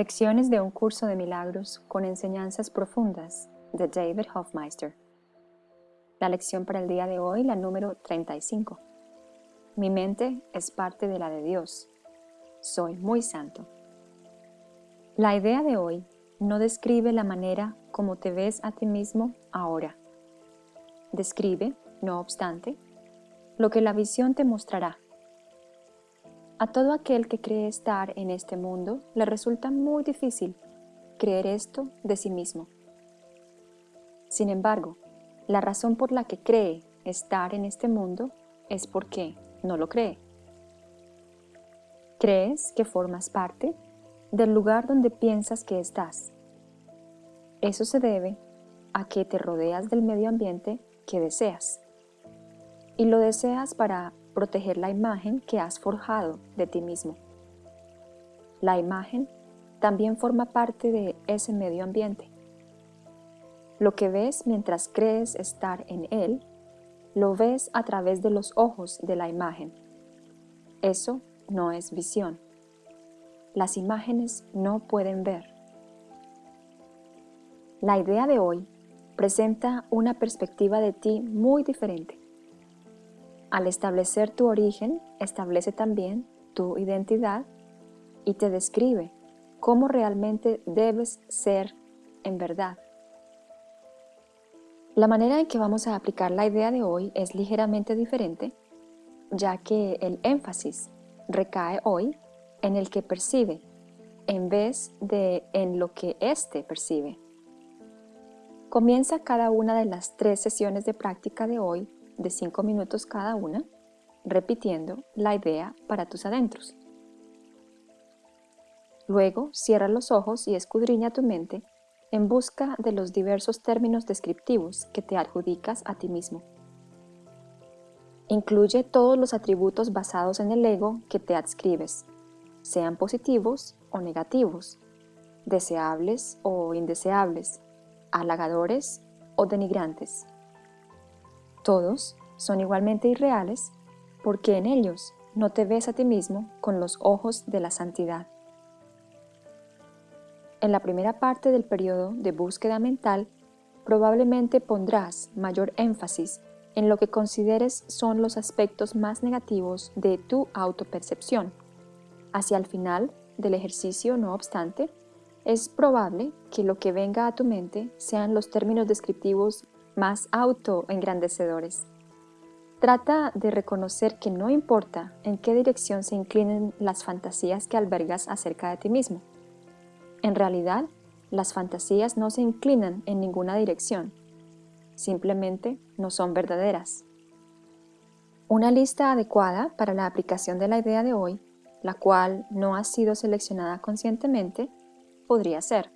Lecciones de un curso de milagros con enseñanzas profundas de David Hofmeister. La lección para el día de hoy, la número 35. Mi mente es parte de la de Dios. Soy muy santo. La idea de hoy no describe la manera como te ves a ti mismo ahora. Describe, no obstante, lo que la visión te mostrará a todo aquel que cree estar en este mundo le resulta muy difícil creer esto de sí mismo. Sin embargo, la razón por la que cree estar en este mundo es porque no lo cree. Crees que formas parte del lugar donde piensas que estás. Eso se debe a que te rodeas del medio ambiente que deseas. Y lo deseas para proteger la imagen que has forjado de ti mismo. La imagen también forma parte de ese medio ambiente. Lo que ves mientras crees estar en él, lo ves a través de los ojos de la imagen. Eso no es visión. Las imágenes no pueden ver. La idea de hoy presenta una perspectiva de ti muy diferente. Al establecer tu origen, establece también tu identidad y te describe cómo realmente debes ser en verdad. La manera en que vamos a aplicar la idea de hoy es ligeramente diferente, ya que el énfasis recae hoy en el que percibe, en vez de en lo que éste percibe. Comienza cada una de las tres sesiones de práctica de hoy de 5 minutos cada una, repitiendo la idea para tus adentros. Luego, cierra los ojos y escudriña tu mente en busca de los diversos términos descriptivos que te adjudicas a ti mismo. Incluye todos los atributos basados en el ego que te adscribes, sean positivos o negativos, deseables o indeseables, halagadores o denigrantes. Todos son igualmente irreales porque en ellos no te ves a ti mismo con los ojos de la santidad. En la primera parte del periodo de búsqueda mental, probablemente pondrás mayor énfasis en lo que consideres son los aspectos más negativos de tu autopercepción. Hacia el final del ejercicio, no obstante, es probable que lo que venga a tu mente sean los términos descriptivos más autoengrandecedores. Trata de reconocer que no importa en qué dirección se inclinen las fantasías que albergas acerca de ti mismo. En realidad, las fantasías no se inclinan en ninguna dirección, simplemente no son verdaderas. Una lista adecuada para la aplicación de la idea de hoy, la cual no ha sido seleccionada conscientemente, podría ser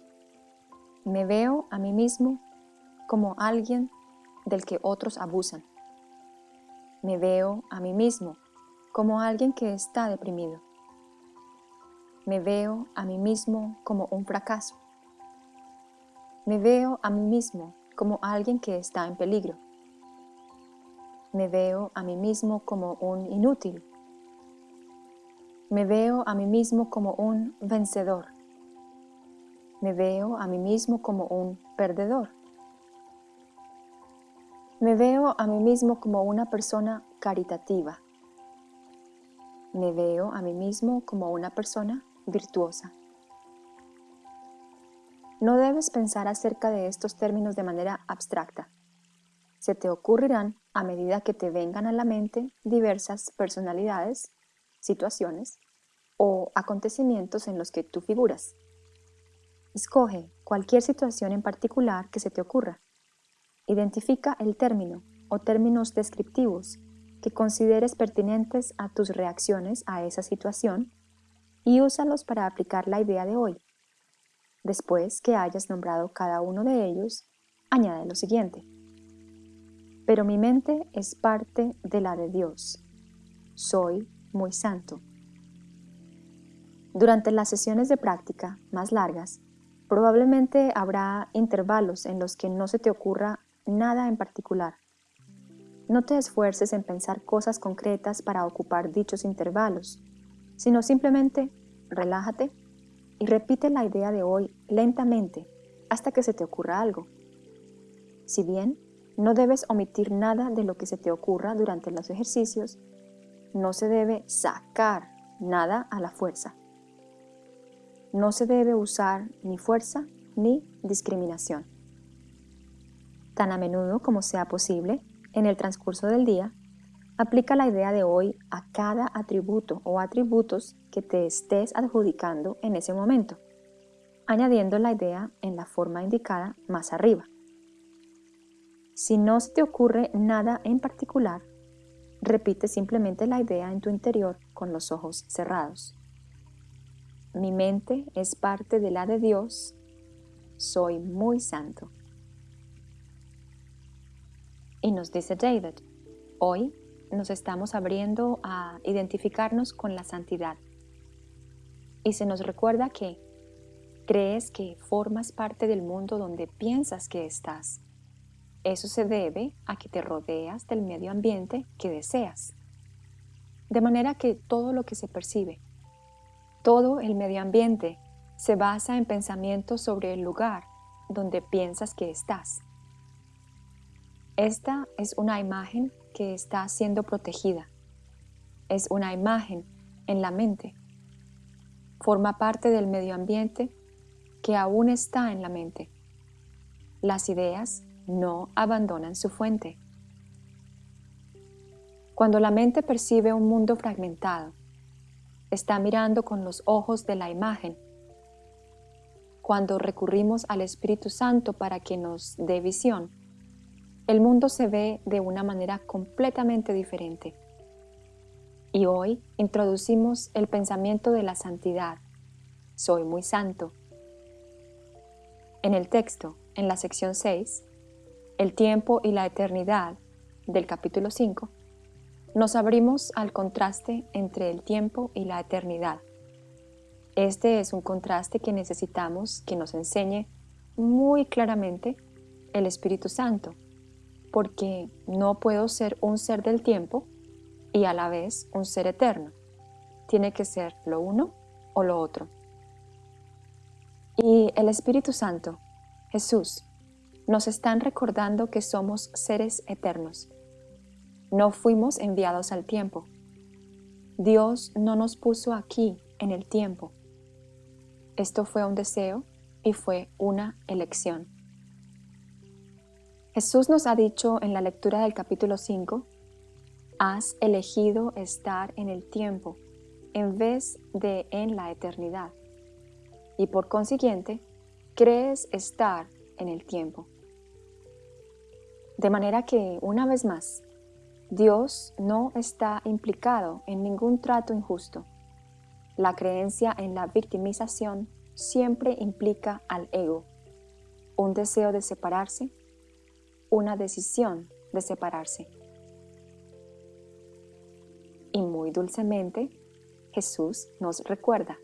Me veo a mí mismo como alguien del que otros abusan. Me veo a mí mismo como alguien que está deprimido. Me veo a mí mismo como un fracaso. Me veo a mí mismo como alguien que está en peligro. Me veo a mí mismo como un inútil. Me veo a mí mismo como un vencedor. Me veo a mí mismo como un perdedor. Me veo a mí mismo como una persona caritativa. Me veo a mí mismo como una persona virtuosa. No debes pensar acerca de estos términos de manera abstracta. Se te ocurrirán a medida que te vengan a la mente diversas personalidades, situaciones o acontecimientos en los que tú figuras. Escoge cualquier situación en particular que se te ocurra Identifica el término o términos descriptivos que consideres pertinentes a tus reacciones a esa situación y úsalos para aplicar la idea de hoy. Después que hayas nombrado cada uno de ellos, añade lo siguiente. Pero mi mente es parte de la de Dios. Soy muy santo. Durante las sesiones de práctica más largas, probablemente habrá intervalos en los que no se te ocurra nada en particular. No te esfuerces en pensar cosas concretas para ocupar dichos intervalos, sino simplemente relájate y repite la idea de hoy lentamente hasta que se te ocurra algo. Si bien no debes omitir nada de lo que se te ocurra durante los ejercicios, no se debe sacar nada a la fuerza. No se debe usar ni fuerza ni discriminación. Tan a menudo como sea posible, en el transcurso del día, aplica la idea de hoy a cada atributo o atributos que te estés adjudicando en ese momento, añadiendo la idea en la forma indicada más arriba. Si no se te ocurre nada en particular, repite simplemente la idea en tu interior con los ojos cerrados. Mi mente es parte de la de Dios, soy muy santo. Y nos dice David, hoy nos estamos abriendo a identificarnos con la santidad. Y se nos recuerda que crees que formas parte del mundo donde piensas que estás eso se debe a que te rodeas del medio ambiente que deseas. De manera que todo lo que se percibe, todo el medio ambiente se basa en pensamientos sobre el lugar donde piensas que estás. Esta es una imagen que está siendo protegida. Es una imagen en la mente. Forma parte del medio ambiente que aún está en la mente. Las ideas no abandonan su fuente. Cuando la mente percibe un mundo fragmentado, está mirando con los ojos de la imagen. Cuando recurrimos al Espíritu Santo para que nos dé visión, el mundo se ve de una manera completamente diferente. Y hoy introducimos el pensamiento de la santidad. Soy muy santo. En el texto, en la sección 6, el tiempo y la eternidad del capítulo 5, nos abrimos al contraste entre el tiempo y la eternidad. Este es un contraste que necesitamos que nos enseñe muy claramente el Espíritu Santo, porque no puedo ser un ser del tiempo y a la vez un ser eterno. Tiene que ser lo uno o lo otro. Y el Espíritu Santo, Jesús, nos están recordando que somos seres eternos. No fuimos enviados al tiempo. Dios no nos puso aquí en el tiempo. Esto fue un deseo y fue una elección. Jesús nos ha dicho en la lectura del capítulo 5, has elegido estar en el tiempo en vez de en la eternidad. Y por consiguiente, crees estar en el tiempo. De manera que, una vez más, Dios no está implicado en ningún trato injusto. La creencia en la victimización siempre implica al ego, un deseo de separarse, una decisión de separarse. Y muy dulcemente, Jesús nos recuerda.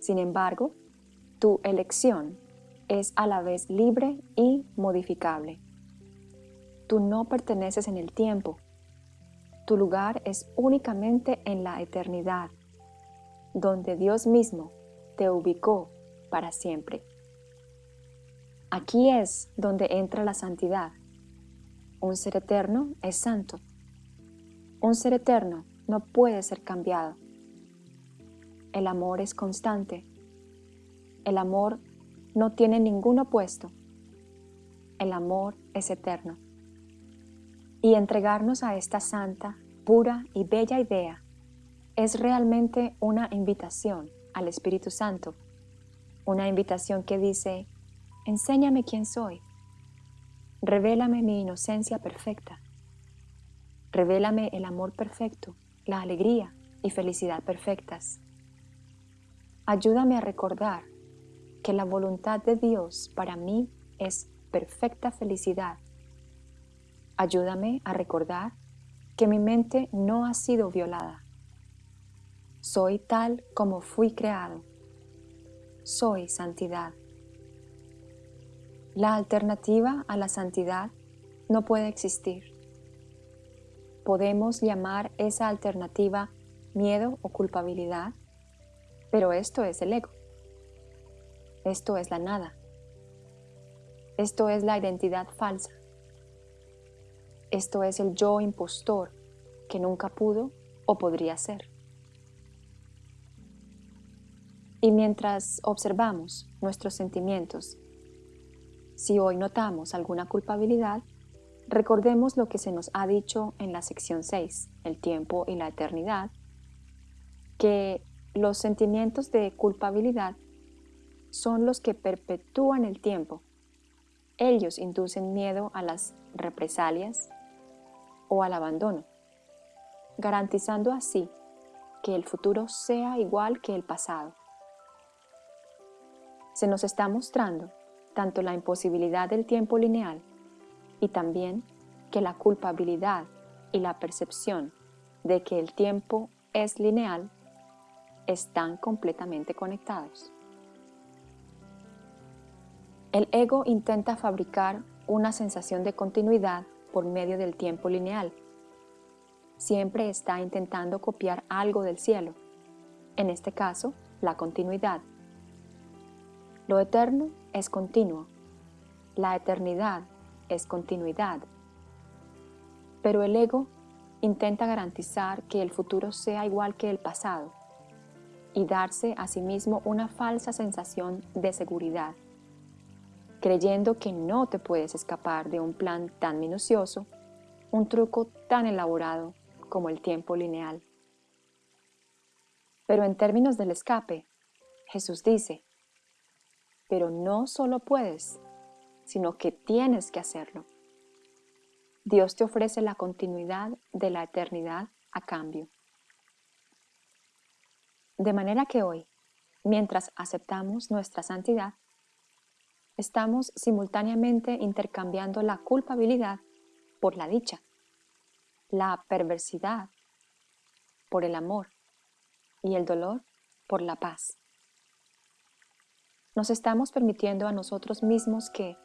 Sin embargo, tu elección es a la vez libre y modificable. Tú no perteneces en el tiempo. Tu lugar es únicamente en la eternidad, donde Dios mismo te ubicó para siempre. Aquí es donde entra la santidad. Un ser eterno es santo. Un ser eterno no puede ser cambiado. El amor es constante. El amor no tiene ningún opuesto. El amor es eterno y entregarnos a esta santa, pura y bella idea es realmente una invitación al Espíritu Santo, una invitación que dice, enséñame quién soy, revélame mi inocencia perfecta, revélame el amor perfecto, la alegría y felicidad perfectas. Ayúdame a recordar que la voluntad de Dios para mí es perfecta felicidad Ayúdame a recordar que mi mente no ha sido violada. Soy tal como fui creado. Soy santidad. La alternativa a la santidad no puede existir. Podemos llamar esa alternativa miedo o culpabilidad, pero esto es el ego. Esto es la nada. Esto es la identidad falsa. Esto es el yo impostor que nunca pudo o podría ser. Y mientras observamos nuestros sentimientos, si hoy notamos alguna culpabilidad, recordemos lo que se nos ha dicho en la sección 6, el tiempo y la eternidad, que los sentimientos de culpabilidad son los que perpetúan el tiempo. Ellos inducen miedo a las represalias o al abandono, garantizando así que el futuro sea igual que el pasado. Se nos está mostrando tanto la imposibilidad del tiempo lineal y también que la culpabilidad y la percepción de que el tiempo es lineal están completamente conectados. El ego intenta fabricar una sensación de continuidad por medio del tiempo lineal. Siempre está intentando copiar algo del cielo, en este caso, la continuidad. Lo eterno es continuo, la eternidad es continuidad. Pero el ego intenta garantizar que el futuro sea igual que el pasado y darse a sí mismo una falsa sensación de seguridad, creyendo que no te puedes escapar de un plan tan minucioso, un truco tan elaborado como el tiempo lineal. Pero en términos del escape, Jesús dice, pero no solo puedes, sino que tienes que hacerlo. Dios te ofrece la continuidad de la eternidad a cambio. De manera que hoy, mientras aceptamos nuestra santidad, estamos simultáneamente intercambiando la culpabilidad por la dicha, la perversidad por el amor y el dolor por la paz. Nos estamos permitiendo a nosotros mismos que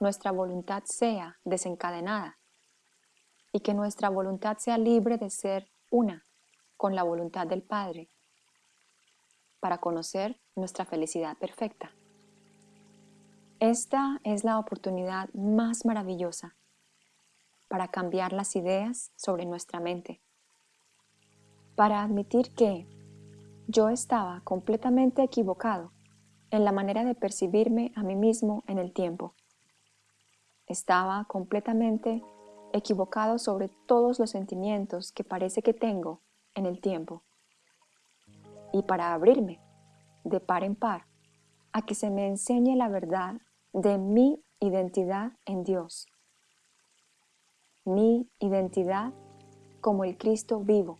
nuestra voluntad sea desencadenada y que nuestra voluntad sea libre de ser una con la voluntad del Padre para conocer nuestra felicidad perfecta. Esta es la oportunidad más maravillosa para cambiar las ideas sobre nuestra mente, para admitir que yo estaba completamente equivocado en la manera de percibirme a mí mismo en el tiempo. Estaba completamente equivocado sobre todos los sentimientos que parece que tengo en el tiempo y para abrirme de par en par a que se me enseñe la verdad de mi identidad en Dios. Mi identidad como el Cristo vivo.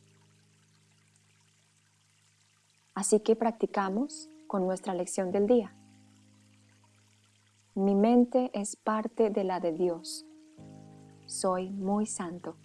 Así que practicamos con nuestra lección del día. Mi mente es parte de la de Dios. Soy muy santo.